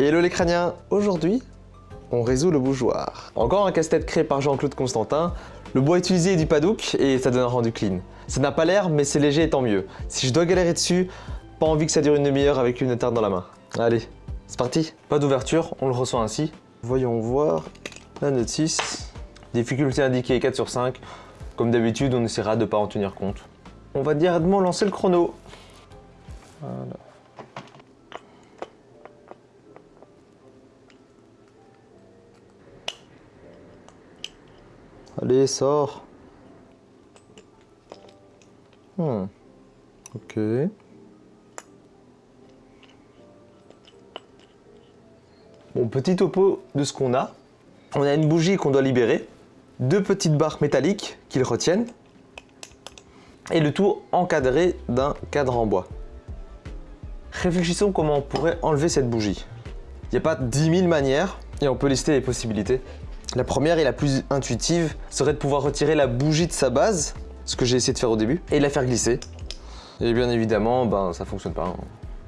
Hello les crâniens Aujourd'hui, on résout le bougeoir. Encore un casse-tête créé par Jean-Claude Constantin. Le bois utilisé est du padouk et ça donne un rendu clean. Ça n'a pas l'air, mais c'est léger et tant mieux. Si je dois galérer dessus, pas envie que ça dure une demi-heure avec une tarte dans la main. Allez, c'est parti Pas d'ouverture, on le reçoit ainsi. Voyons voir la notice. Difficulté indiquée 4 sur 5. Comme d'habitude, on essaiera de ne pas en tenir compte. On va directement lancer le chrono. Voilà. Allez, sors. Hmm. Ok. Bon, petit topo de ce qu'on a. On a une bougie qu'on doit libérer, deux petites barres métalliques qui le retiennent, et le tout encadré d'un cadre en bois. Réfléchissons comment on pourrait enlever cette bougie. Il n'y a pas 10 000 manières, et on peut lister les possibilités. La première et la plus intuitive serait de pouvoir retirer la bougie de sa base, ce que j'ai essayé de faire au début, et la faire glisser. Et bien évidemment, ben, ça fonctionne pas. hein.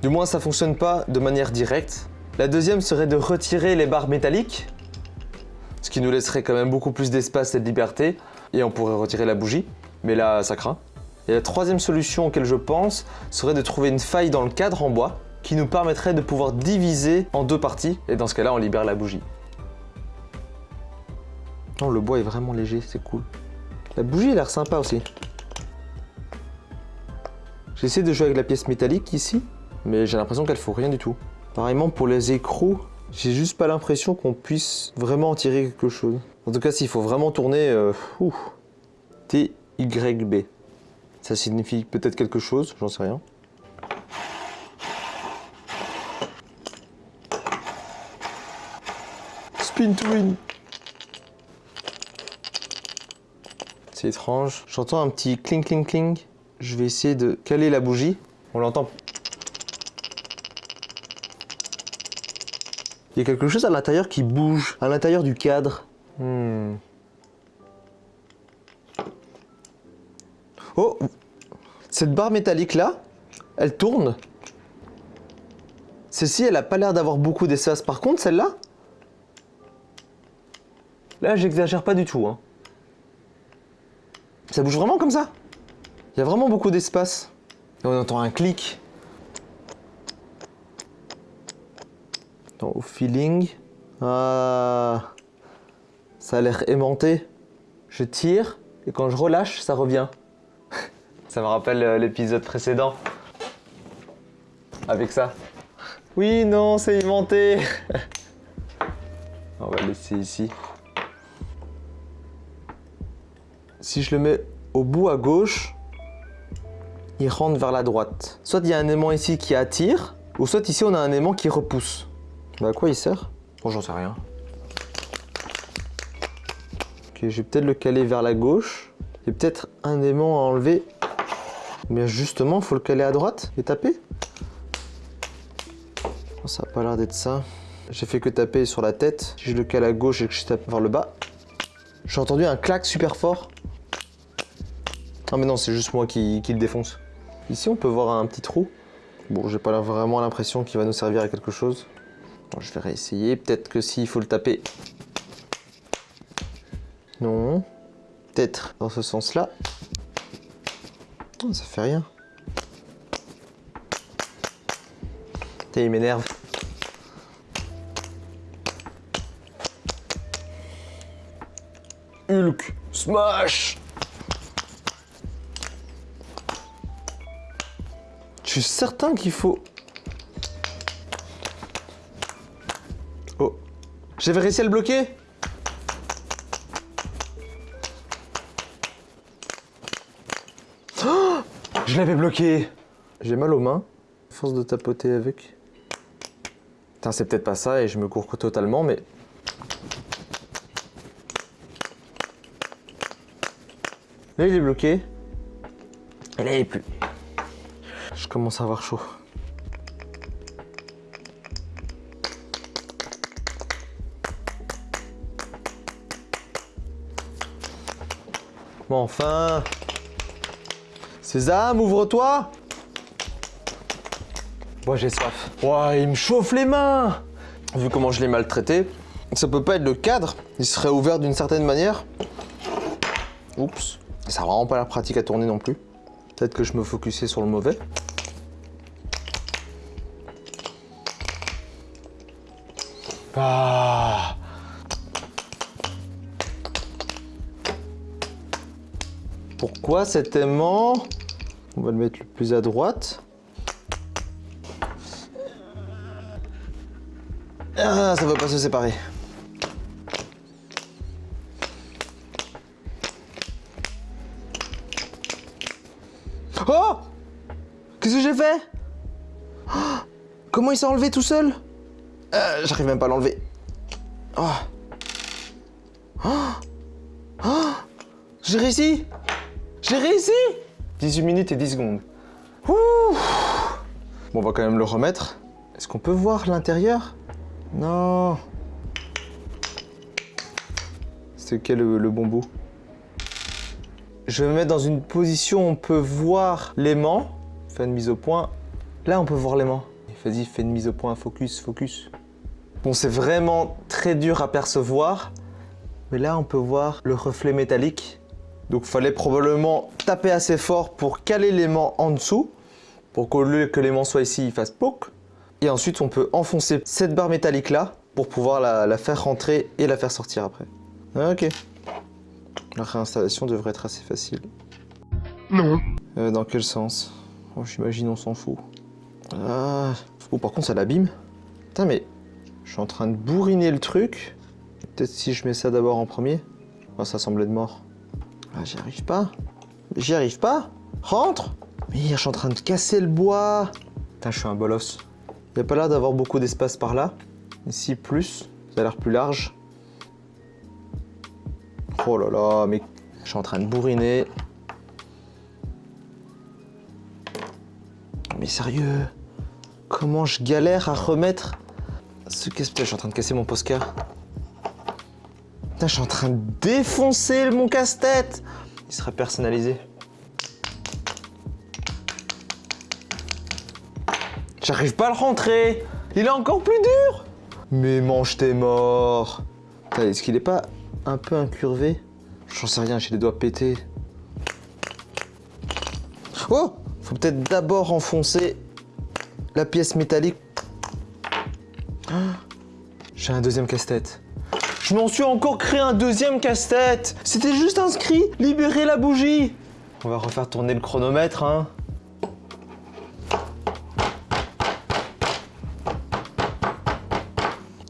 Du moins, ça fonctionne pas de manière directe. La deuxième serait de retirer les barres métalliques, ce qui nous laisserait quand même beaucoup plus d'espace et de liberté, et on pourrait retirer la bougie, mais là, ça craint. Et la troisième solution auquel je pense serait de trouver une faille dans le cadre en bois qui nous permettrait de pouvoir diviser en deux parties, et dans ce cas-là, on libère la bougie. Le bois est vraiment léger, c'est cool. La bougie a l'air sympa aussi. J'essaie de jouer avec la pièce métallique ici, mais j'ai l'impression qu'elle ne faut rien du tout. Pareillement pour les écrous, j'ai juste pas l'impression qu'on puisse vraiment en tirer quelque chose. En tout cas, s'il faut vraiment tourner, euh, TYB. Ça signifie peut-être quelque chose, j'en sais rien. Spin to. C'est étrange. J'entends un petit cling cling cling. Je vais essayer de caler la bougie. On l'entend. Il y a quelque chose à l'intérieur qui bouge, à l'intérieur du cadre. Hmm. Oh Cette barre métallique là, elle tourne. Celle-ci, elle a pas l'air d'avoir beaucoup d'espace. Par contre, celle-là, là, j'exagère pas du tout. Hein. Ça bouge vraiment comme ça? Il y a vraiment beaucoup d'espace. Et on entend un clic. Au feeling. Ah, ça a l'air aimanté. Je tire et quand je relâche, ça revient. ça me rappelle euh, l'épisode précédent. Avec ça. Oui, non, c'est aimanté. on va le laisser ici. Si je le mets au bout à gauche, il rentre vers la droite. Soit il y a un aimant ici qui attire, ou soit ici on a un aimant qui repousse. Bah à quoi il sert? Bon, j'en sais rien. Ok, je vais peut-être le caler vers la gauche. Il y a peut-être un aimant à enlever. Mais justement, il faut le caler à droite et taper. Oh, ça n'a pas l'air d'être ça. J'ai fait que taper sur la tête. Si je le cale à gauche et que je tape vers le bas, j'ai entendu un clac super fort. Ah mais non, c'est juste moi qui, le défonce. Ici, on peut voir un petit trou. Bon, j'ai pas vraiment l'impression qu'il va nous servir à quelque chose. Je vais réessayer. Peut-être que s'il faut le taper. Non. Peut-être dans ce sens-là. Ça fait rien. Putain, il m'énerve. Hulk Smash suis certain qu'il faut... Oh. J'avais réussi à le bloquer Oh Je l'avais bloqué J'ai mal aux mains. Force de tapoter avec. Putain, c'est peut-être pas ça et je me cours totalement, mais... Là, il est bloqué. Et là, il est plus. Je commence à avoir chaud. Bon, enfin Sésame, ouvre-toi Moi, j'ai soif. Il me chauffe les mains vu comment je l'ai maltraité, ça peut pas être le cadre. Il serait ouvert d'une certaine manière. Oups. Ça n'a vraiment pas l'air pratique à tourner non plus. Peut-être que je me focusais sur le mauvais. Ah. Pourquoi cet aimant? On va le mettre le plus à droite. Ah, ça ne veut pas se séparer. Oh Qu'est-ce que j'ai fait? Oh Comment il s'est enlevé tout seul? Euh, J'arrive même pas à l'enlever. Oh. Oh. J'ai réussi J'ai réussi 18 minutes et 10 secondes. Bon, on va quand même le remettre. Est-ce qu'on peut voir l'intérieur? Non. C'est quel le, le bon bout? Je vais me mettre dans une position où on peut voir l'aimant. Fais une mise au point. Là, on peut voir l'aimant. Vas-y, fais une mise au point, focus, focus. Bon, c'est vraiment très dur à percevoir. Mais là, on peut voir le reflet métallique. Donc, il fallait probablement taper assez fort pour caler l'aimant en dessous. Pour qu'au lieu que l'aimant soit ici, il fasse POC. Et ensuite, on peut enfoncer cette barre métallique là pour pouvoir la, la faire rentrer et la faire sortir après. Ok. La réinstallation devrait être assez facile. Non. Euh, dans quel sens? Oh, J'imagine on s'en fout. Ah. Oh, par contre, ça l'abîme. Putain, mais je suis en train de bourriner le truc. Peut-être si je mets ça d'abord en premier. Oh, ça semble être mort. Ah, j'y arrive pas. J'y arrive pas Rentre Mais je suis en train de casser le bois. Putain, je suis un bolos. Il n'y a pas l'air d'avoir beaucoup d'espace par là. Ici, plus. Ça a l'air plus large. Oh là là, mais je suis en train de bourriner. Sérieux Comment je galère à remettre ce casse Je suis en train de casser mon Posca. Putain, je suis en train de défoncer mon casse-tête Il sera personnalisé. J'arrive pas à le rentrer Il est encore plus dur Mais mange tes morts Est-ce qu'il est pas un peu incurvé? J'en sais rien, j'ai les doigts pétés. Oh Faut peut-être d'abord enfoncer la pièce métallique. J'ai un deuxième casse-tête. Je m'en suis encore créé un deuxième casse-tête C'était juste inscrit « Libérer la bougie !» On va refaire tourner le chronomètre, hein.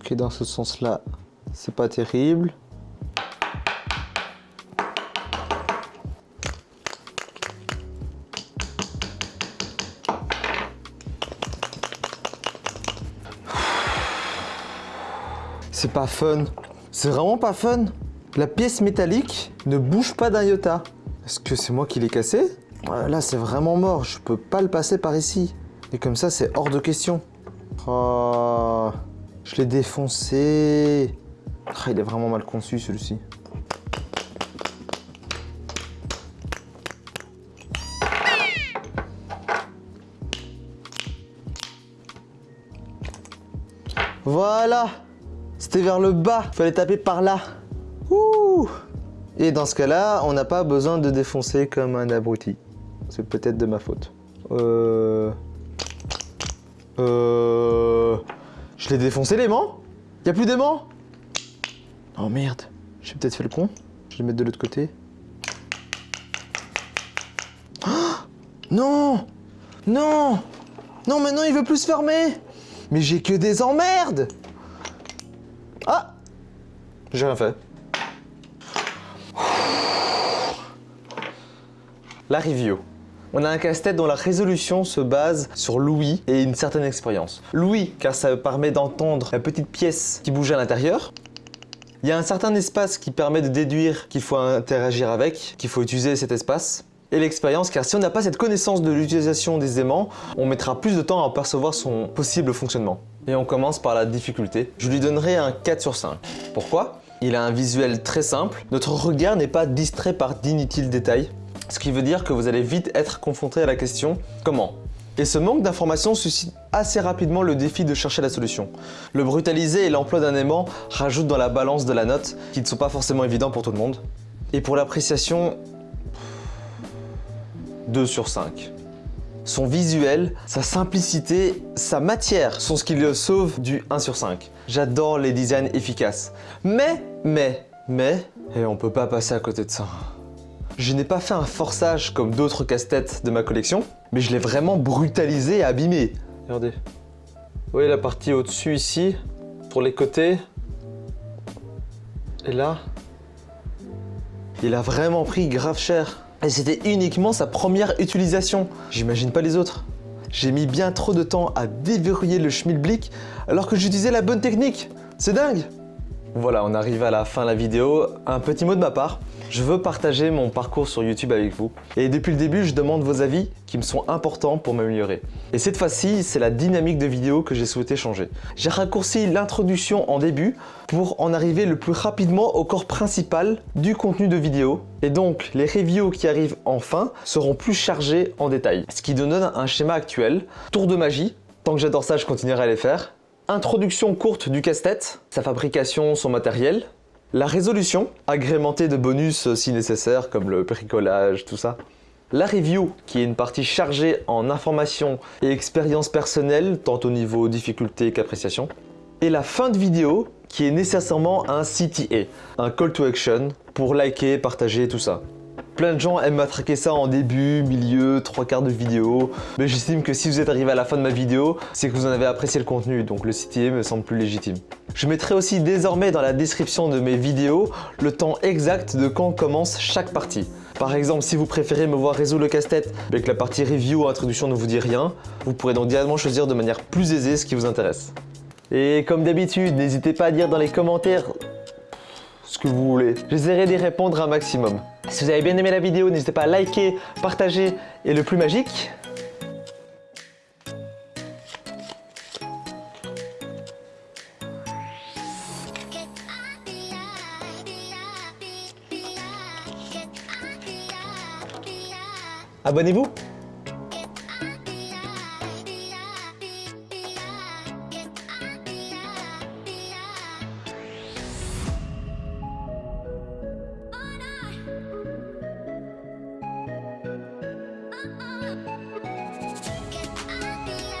Ok, dans ce sens-là, c'est pas terrible. C'est pas fun. C'est vraiment pas fun. La pièce métallique ne bouge pas d'un iota. Est-ce que c'est moi qui l'ai cassé? Là, c'est vraiment mort. Je peux pas le passer par ici. Et comme ça, c'est hors de question. Oh, je l'ai défoncé. Oh, il est vraiment mal conçu, celui-ci. Voilà vers le bas, fallait taper par là. Ouh. Et dans ce cas-là, on n'a pas besoin de défoncer comme un abruti. C'est peut-être de ma faute. Euh... Euh... Je l'ai défoncé l'aimant. Y'a plus d'aimant. Oh merde, j'ai peut-être fait le con. Je vais le mettre de l'autre côté. Non. Non. Non, maintenant il veut plus se fermer. Mais j'ai que des emmerdes J'ai rien fait. La review. On a un casse-tête dont la résolution se base sur l'ouïe et une certaine expérience. L'ouïe, car ça permet d'entendre la petite pièce qui bouge à l'intérieur. Il y a un certain espace qui permet de déduire qu'il faut interagir avec, qu'il faut utiliser cet espace. Et l'expérience, car si on n'a pas cette connaissance de l'utilisation des aimants, on mettra plus de temps à percevoir son possible fonctionnement. Et on commence par la difficulté. Je lui donnerai un 4 sur 5. Pourquoi? Il a un visuel très simple. Notre regard n'est pas distrait par d'inutiles détails. Ce qui veut dire que vous allez vite être confronté à la question « Comment ?» Et ce manque d'informations suscite assez rapidement le défi de chercher la solution. Le brutaliser et l'emploi d'un aimant rajoutent dans la balance de la note, qui ne sont pas forcément évidents pour tout le monde. Et pour l'appréciation, 2 sur 5. Son visuel, sa simplicité, sa matière sont ce qui le sauve du 1 sur 5. J'adore les designs efficaces. Mais, mais, mais, et on peut pas passer à côté de ça. Je n'ai pas fait un forçage comme d'autres casse-têtes de ma collection, mais je l'ai vraiment brutalisé et abîmé. Regardez. Vous voyez la partie au-dessus ici, pour les côtés. Et là, il a vraiment pris grave cher. Et c'était uniquement sa première utilisation. J'imagine pas les autres. J'ai mis bien trop de temps à déverrouiller le schmilblick alors que j'utilisais la bonne technique. C'est dingue Voilà, on arrive à la fin de la vidéo. Un petit mot de ma part. Je veux partager mon parcours sur YouTube avec vous. Et depuis le début, je demande vos avis qui me sont importants pour m'améliorer. Et cette fois-ci, c'est la dynamique de vidéo que j'ai souhaité changer. J'ai raccourci l'introduction en début pour en arriver le plus rapidement au corps principal du contenu de vidéo. Et donc, les reviews qui arrivent en fin seront plus chargés en détail. Ce qui donne un schéma actuel. Tour de magie. Tant que j'adore ça, je continuerai à les faire. Introduction courte du casse-tête, sa fabrication, son matériel, la résolution, agrémentée de bonus si nécessaire, comme le bricolage, tout ça. La review, qui est une partie chargée en informations et expériences personnelles, tant au niveau difficulté qu'appréciation. Et la fin de vidéo, qui est nécessairement un CTA, un call to action, pour liker, partager, tout ça. Plein de gens aiment m'attraquer ça en début, milieu, trois quarts de vidéo, mais j'estime que si vous êtes arrivé à la fin de ma vidéo, c'est que vous en avez apprécié le contenu, donc le CTA me semble plus légitime. Je mettrai aussi désormais dans la description de mes vidéos le temps exact de quand commence chaque partie. Par exemple, si vous préférez me voir résoudre le casse-tête mais que la partie review ou introduction ne vous dit rien, vous pourrez donc directement choisir de manière plus aisée ce qui vous intéresse. Et comme d'habitude, n'hésitez pas à dire dans les commentaires ce que vous voulez. J'essaierai d'y répondre un maximum. Si vous avez bien aimé la vidéo, n'hésitez pas à liker, partager et le plus magique, abonnez-vous